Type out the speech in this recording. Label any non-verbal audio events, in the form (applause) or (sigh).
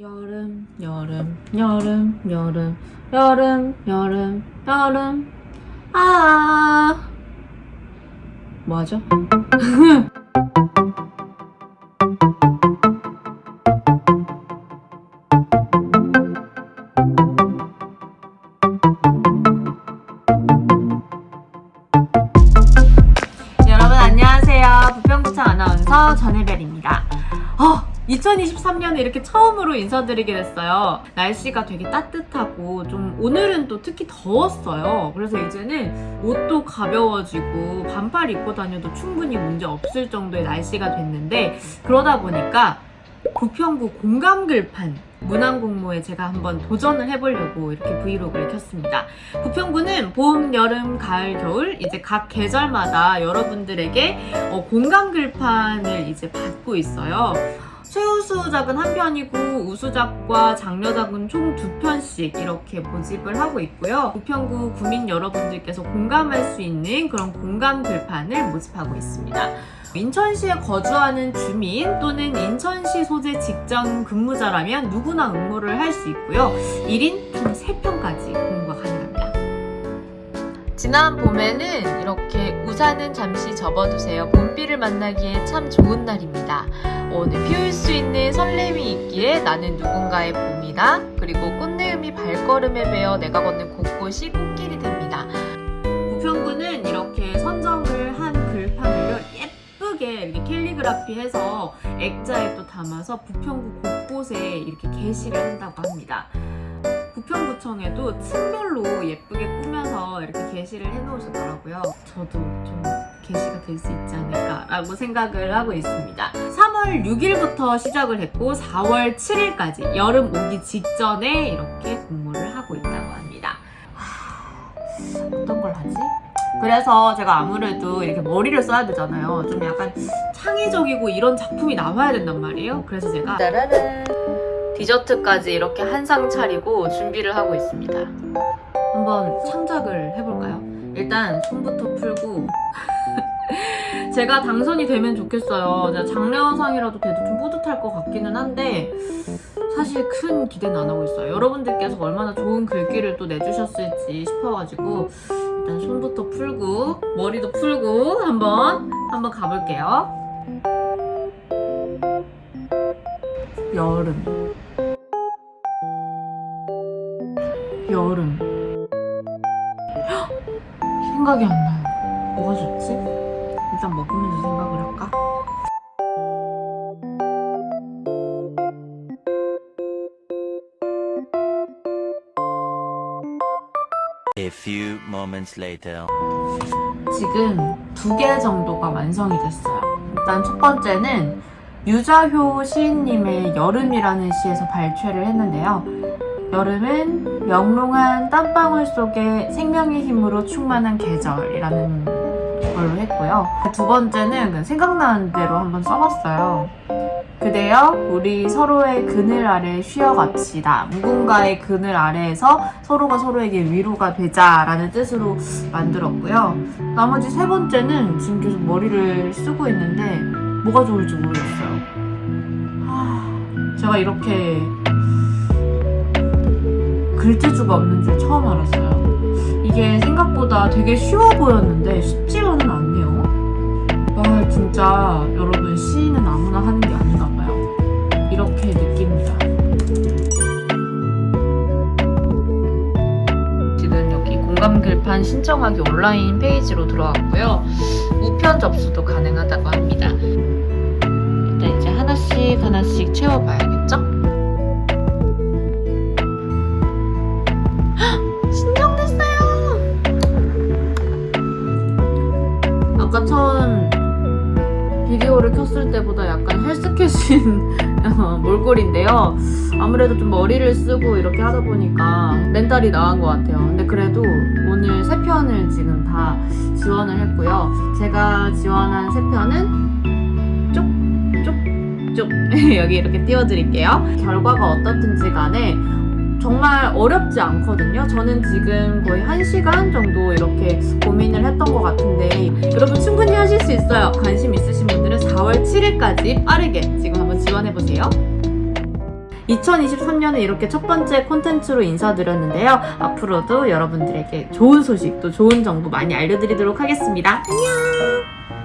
여름 여름 여름 여름 여름 여름 여름. 아. 뭐하죠? (laughs) 여러분 안녕하세요. 부평구청 아나운서 전혜별입니다. 어, 2023년에 이렇게 처음으로 인사드리게 됐어요. 날씨가 되게 따뜻하고 좀 오늘은 또 특히 더웠어요. 그래서 이제는 옷도 가벼워지고 반팔 입고 다녀도 충분히 문제 없을 정도의 날씨가 됐는데 그러다 보니까 부평구 공감글판 문항공모에 제가 한번 도전을 해보려고 이렇게 브이로그를 켰습니다. 부평구는 봄, 여름, 가을, 겨울 이제 각 계절마다 여러분들에게 어, 공감글판을 이제 받고 있어요. 최우수작은 한 편이고 우수작과 장려작은 총 두 편씩 이렇게 모집을 하고 있고요. 부평구 구민 여러분들께서 공감할 수 있는 그런 공감 글판을 모집하고 있습니다. 인천시에 거주하는 주민 또는 인천시 소재 직장 근무자라면 누구나 응모를 할 수 있고요. 1인 총 3편까지 공모가 가능합니다. 지난 봄에는 이렇게 우산은 잠시 접어두세요. 봄비를 만나기에 참 좋은 날입니다. 오늘 피울 수 있는 설렘이 있기에 나는 누군가의 봄이다. 그리고 꽃내음이 발걸음에 베어 내가 걷는 곳곳이 꽃길이 됩니다. 부평구는 이렇게 선정을 한 글판을요 예쁘게 이렇게 캘리그라피해서 액자에 또 담아서 부평구 곳곳에 이렇게 게시를 한다고 합니다. 부평구청에도 층별로 예쁘게 꾸며서 이렇게 게시를 해놓으셨더라고요. 저도 좀 게시가 될 수 있지 않을까 라고 생각을 하고 있습니다. 3월 6일부터 시작을 했고 4월 7일까지 여름 오기 직전에 이렇게 공모를 하고 있다고 합니다. 하, 어떤 걸 하지? 그래서 제가 아무래도 이렇게 머리를 써야 되잖아요. 좀 약간 창의적이고 이런 작품이 나와야 된단 말이에요. 그래서 제가 따라란 디저트까지 이렇게 한 상 차리고 준비를 하고 있습니다. 한번 창작을 해볼까요? 일단 손부터 풀고 (laughs) 제가 당선이 되면 좋겠어요. 제가 장려상이라도 돼도 좀 뿌듯할 것 같기는 한데 사실 큰 기대는 안 하고 있어요. 여러분들께서 얼마나 좋은 글귀를 또 내주셨을지 싶어가지고 일단 손부터 풀고 머리도 풀고 한번 한번 가볼게요. 여름 여름 헉! 생각이 안 나요. 뭐가 좋지? 일단 먹으면서 생각을 할까? A few moments later. 지금 두 개 정도가 완성이 됐어요. 일단 첫 번째는 유자효 시인님의 여름이라는 시에서 발췌를 했는데요. 여름은 영롱한 땀방울 속에 생명의 힘으로 충만한 계절이라는 걸로 했고요. 두 번째는 생각나는 대로 한번 써봤어요. 그대여 우리 서로의 그늘 아래 쉬어갑시다. 누군가의 그늘 아래에서 서로가 서로에게 위로가 되자 라는 뜻으로 만들었고요. 나머지 세 번째는 지금 계속 머리를 쓰고 있는데 뭐가 좋을지 모르겠어요. 하, 제가 이렇게 글재주가 없는 줄 처음 알았어요. 이게 생각보다 되게 쉬워 보였는데 쉽지만은 않네요. 와 진짜 여러분 시인은 아무나 하는 게 아닌가 봐요. 이렇게 느낍니다. 지금 여기 공감 글판 신청하기 온라인 페이지로 들어왔고요. 우편 접수도 가능하다고 합니다. 일단 이제 하나씩 하나씩 채워봐야겠죠? 헉! 비디오를 켰을 때보다 약간 헬스케신 (laughs) 어, 몰골인데요. 아무래도 좀 머리를 쓰고 이렇게 하다 보니까 멘탈이 나은 것 같아요. 근데 그래도 오늘 세 편을 지금 다 지원을 했고요. 제가 지원한 세 편은 쪽쪽쪽 (laughs) 여기 이렇게 띄워드릴게요. 결과가 어떻든지 간에 정말 어렵지 않거든요. 저는 지금 거의 1시간 정도 이렇게 고민을 했던 것 같은데 여러분 충분히 하실 수 있어요. 관심 있으신 분들은 4월 7일까지 빠르게 지금 한번 지원해보세요. 2023년에 이렇게 첫 번째 콘텐츠로 인사드렸는데요. 앞으로도 여러분들에게 좋은 소식 또 좋은 정보 많이 알려드리도록 하겠습니다. 안녕!